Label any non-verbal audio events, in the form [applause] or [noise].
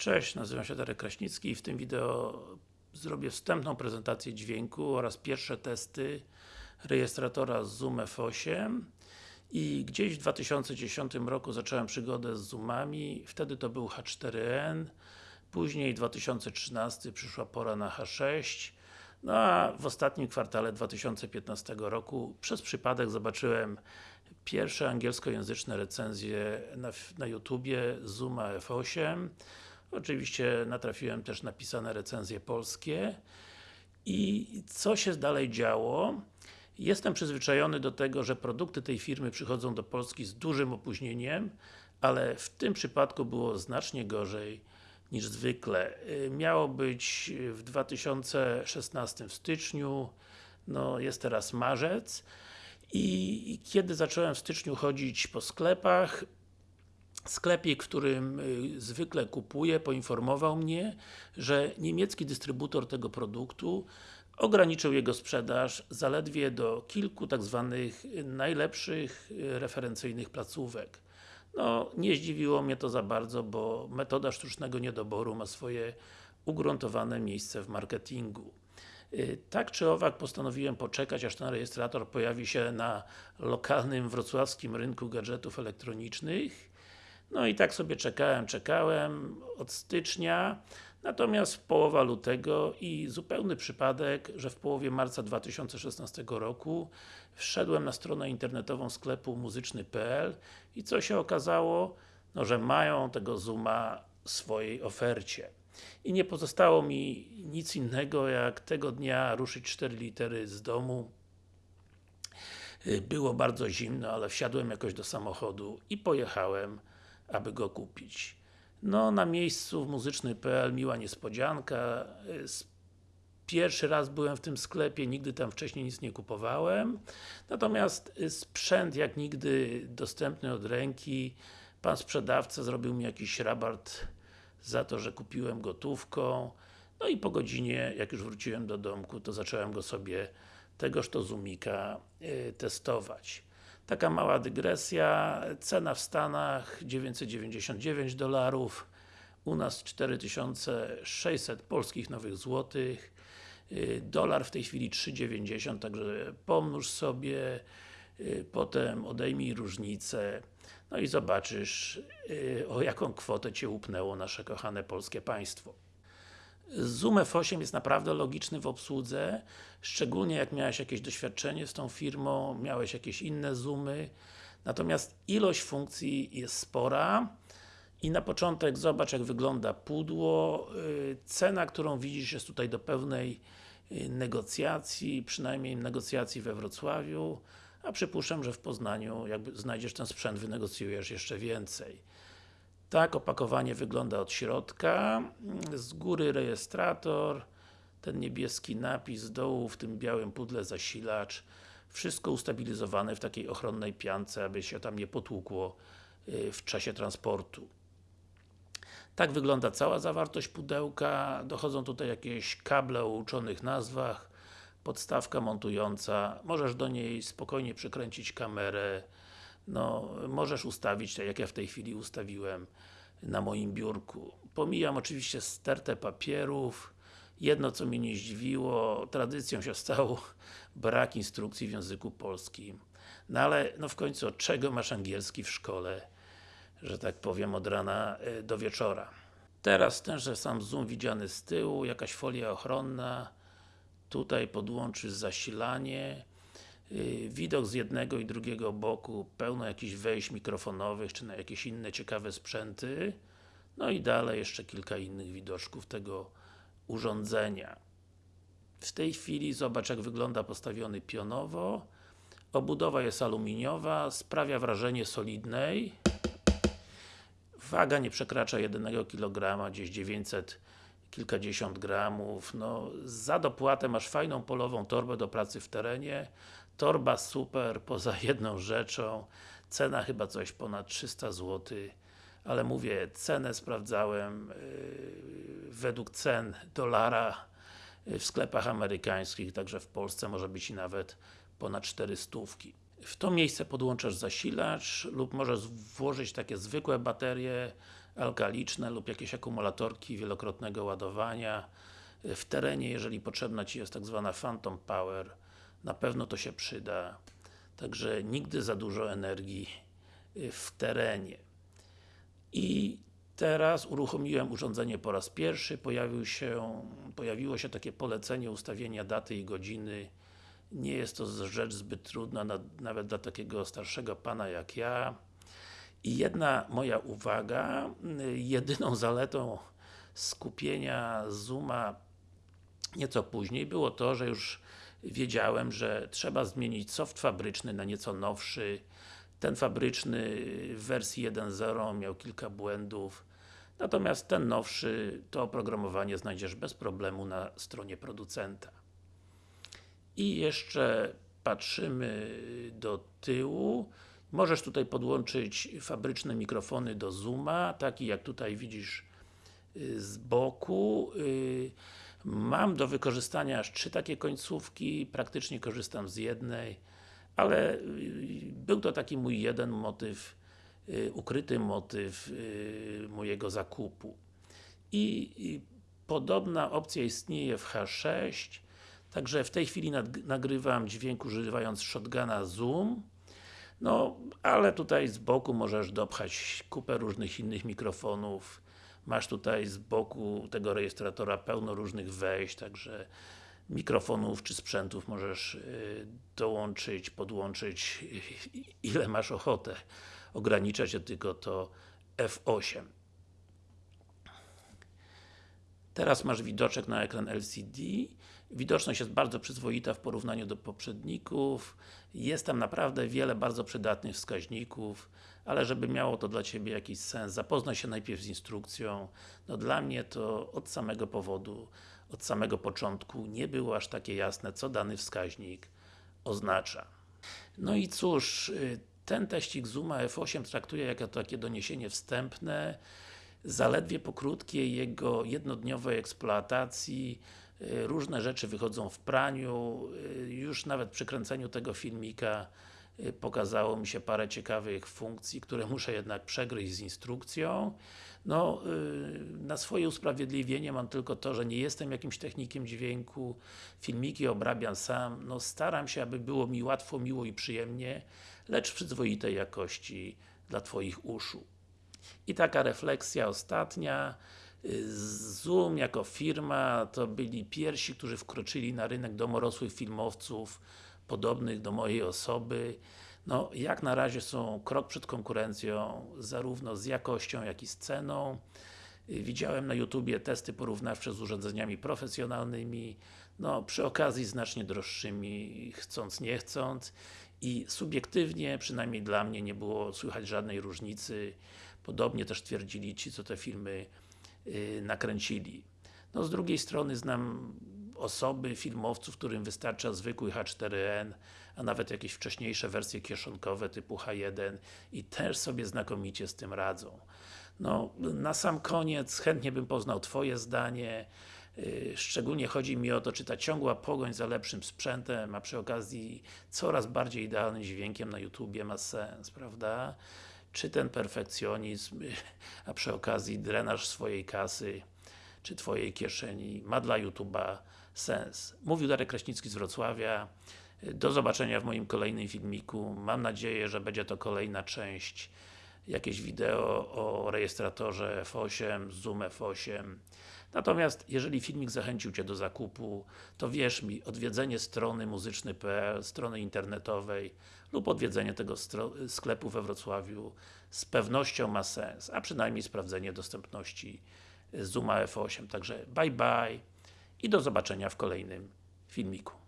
Cześć, nazywam się Darek Kraśnicki i w tym wideo zrobię wstępną prezentację dźwięku oraz pierwsze testy rejestratora Zoom F8 i gdzieś w 2010 roku zacząłem przygodę z Zoomami, wtedy to był H4n później 2013 przyszła pora na H6 no a w ostatnim kwartale 2015 roku przez przypadek zobaczyłem pierwsze angielskojęzyczne recenzje na, na YouTubie Zooma F8 Oczywiście natrafiłem też na pisane recenzje polskie i co się dalej działo? Jestem przyzwyczajony do tego, że produkty tej firmy przychodzą do Polski z dużym opóźnieniem, ale w tym przypadku było znacznie gorzej niż zwykle. Miało być w 2016 w styczniu, no jest teraz marzec i kiedy zacząłem w styczniu chodzić po sklepach, sklepik, w którym y, zwykle kupuję, poinformował mnie, że niemiecki dystrybutor tego produktu ograniczył jego sprzedaż zaledwie do kilku tak zwanych najlepszych y, referencyjnych placówek. No, nie zdziwiło mnie to za bardzo, bo metoda sztucznego niedoboru ma swoje ugruntowane miejsce w marketingu. Y, tak czy owak postanowiłem poczekać, aż ten rejestrator pojawi się na lokalnym wrocławskim rynku gadżetów elektronicznych no i tak sobie czekałem, czekałem od stycznia, natomiast połowa lutego i zupełny przypadek, że w połowie marca 2016 roku wszedłem na stronę internetową sklepu muzyczny.pl i co się okazało? No, że mają tego Zooma w swojej ofercie. I nie pozostało mi nic innego, jak tego dnia ruszyć 4 litery z domu. Było bardzo zimno, ale wsiadłem jakoś do samochodu i pojechałem aby go kupić. No, na miejscu w muzyczny.pl miła niespodzianka. Pierwszy raz byłem w tym sklepie, nigdy tam wcześniej nic nie kupowałem. Natomiast sprzęt jak nigdy dostępny od ręki. Pan sprzedawca zrobił mi jakiś rabat za to, że kupiłem gotówką. No i po godzinie, jak już wróciłem do domku, to zacząłem go sobie tegoż to Zoomika y, testować. Taka mała dygresja, cena w Stanach 999 dolarów, u nas 4600 polskich nowych złotych, y, dolar w tej chwili 3,90, także pomnóż sobie, y, potem odejmij różnicę, no i zobaczysz y, o jaką kwotę Cię upnęło nasze kochane polskie państwo. Zoom F8 jest naprawdę logiczny w obsłudze, szczególnie jak miałeś jakieś doświadczenie z tą firmą, miałeś jakieś inne Zoomy, natomiast ilość funkcji jest spora i na początek zobacz jak wygląda pudło, y, cena, którą widzisz jest tutaj do pełnej y, negocjacji, przynajmniej negocjacji we Wrocławiu, a przypuszczam, że w Poznaniu jakby znajdziesz ten sprzęt, wynegocjujesz jeszcze więcej. Tak opakowanie wygląda od środka, z góry rejestrator, ten niebieski napis, z dołu w tym białym pudle zasilacz, wszystko ustabilizowane w takiej ochronnej piance, aby się tam nie potłukło y, w czasie transportu. Tak wygląda cała zawartość pudełka, dochodzą tutaj jakieś kable o uczonych nazwach, podstawka montująca, możesz do niej spokojnie przykręcić kamerę, no, możesz ustawić, tak jak ja w tej chwili ustawiłem na moim biurku. Pomijam oczywiście stertę papierów, jedno co mnie nie zdziwiło, tradycją się stało [laughs] brak instrukcji w języku polskim. No ale, no w końcu od czego masz angielski w szkole, że tak powiem od rana e, do wieczora. Teraz tenże sam zoom widziany z tyłu, jakaś folia ochronna, tutaj podłączysz zasilanie, widok z jednego i drugiego boku, pełno jakichś wejść mikrofonowych, czy na jakieś inne ciekawe sprzęty. No i dalej jeszcze kilka innych widoczków tego urządzenia. W tej chwili zobacz jak wygląda postawiony pionowo. Obudowa jest aluminiowa, sprawia wrażenie solidnej. Waga nie przekracza 1 kg, gdzieś 900 kilkadziesiąt gramów. No, za dopłatę masz fajną polową torbę do pracy w terenie. Torba super, poza jedną rzeczą. Cena chyba coś ponad 300 zł. Ale mówię, cenę sprawdzałem yy, według cen dolara yy, w sklepach amerykańskich, także w Polsce może być i nawet ponad 400. W to miejsce podłączasz zasilacz lub możesz włożyć takie zwykłe baterie alkaliczne lub jakieś akumulatorki wielokrotnego ładowania. W terenie, jeżeli potrzebna Ci jest tak zwana Phantom Power, na pewno to się przyda. Także nigdy za dużo energii w terenie. I teraz uruchomiłem urządzenie po raz pierwszy, pojawił się, pojawiło się takie polecenie ustawienia daty i godziny. Nie jest to rzecz zbyt trudna, nawet dla takiego starszego pana jak ja. I jedna moja uwaga, jedyną zaletą skupienia Zooma nieco później było to, że już wiedziałem, że trzeba zmienić soft fabryczny na nieco nowszy. Ten fabryczny w wersji 1.0 miał kilka błędów, natomiast ten nowszy, to oprogramowanie znajdziesz bez problemu na stronie producenta. I jeszcze patrzymy do tyłu. Możesz tutaj podłączyć fabryczne mikrofony do Zooma, taki jak tutaj widzisz y, z boku. Y, mam do wykorzystania aż trzy takie końcówki, praktycznie korzystam z jednej, ale y, był to taki mój jeden motyw, ukryty motyw mojego zakupu. I podobna opcja istnieje w H6, także w tej chwili nagrywam dźwięk używając shotguna Zoom no, ale tutaj z boku możesz dopchać kupę różnych innych mikrofonów. Masz tutaj z boku tego rejestratora pełno różnych wejść, także mikrofonów czy sprzętów możesz y, dołączyć, podłączyć ile masz ochotę. Ogranicza się tylko to F8. Teraz masz widoczek na ekran LCD. Widoczność jest bardzo przyzwoita w porównaniu do poprzedników. Jest tam naprawdę wiele bardzo przydatnych wskaźników, ale żeby miało to dla Ciebie jakiś sens, zapoznaj się najpierw z instrukcją. No dla mnie to od samego powodu, od samego początku nie było aż takie jasne, co dany wskaźnik oznacza. No i cóż, y, ten teścik Zooma F8 traktuję jako takie doniesienie wstępne zaledwie po krótkiej jego jednodniowej eksploatacji y, różne rzeczy wychodzą w praniu, y, już nawet przy kręceniu tego filmika pokazało mi się parę ciekawych funkcji, które [laughs] muszę jednak przegryźć z instrukcją. No, na swoje usprawiedliwienie mam tylko to, że nie jestem jakimś technikiem dźwięku, filmiki obrabiam sam, no staram się, aby było mi łatwo, miło i przyjemnie, lecz w przyzwoitej jakości dla Twoich uszu. I taka refleksja ostatnia, Zoom jako firma to byli pierwsi, którzy wkroczyli na rynek domorosłych filmowców podobnych do mojej osoby. No, jak na razie są krok przed konkurencją, zarówno z jakością, jak i z ceną. Widziałem na YouTubie testy porównawcze z urządzeniami profesjonalnymi, no przy okazji znacznie droższymi, chcąc nie chcąc i subiektywnie, przynajmniej dla mnie, nie było słychać żadnej różnicy. Podobnie też twierdzili ci, co te filmy yy, nakręcili. No z drugiej strony znam osoby, filmowców, którym wystarcza zwykły H4n, a nawet jakieś wcześniejsze wersje kieszonkowe typu H1 i też sobie znakomicie z tym radzą. No, na sam koniec chętnie bym poznał Twoje zdanie, yy, Szczególnie chodzi mi o to, czy ta ciągła pogoń za lepszym sprzętem, a przy okazji coraz bardziej idealnym dźwiękiem na YouTubie ma sens, prawda? czy ten perfekcjonizm, a przy okazji drenaż swojej kasy, czy Twojej kieszeni ma dla YouTube'a sens. Mówił Darek Kraśnicki z Wrocławia. Do zobaczenia w moim kolejnym filmiku. Mam nadzieję, że będzie to kolejna część jakieś wideo o rejestratorze F8, Zoom F8. Natomiast, jeżeli filmik zachęcił Cię do zakupu, to wierz mi, odwiedzenie strony muzyczny.pl, strony internetowej lub odwiedzenie tego sklepu we Wrocławiu z pewnością ma sens, a przynajmniej sprawdzenie dostępności Zooma F8. Także bye bye i do zobaczenia w kolejnym filmiku.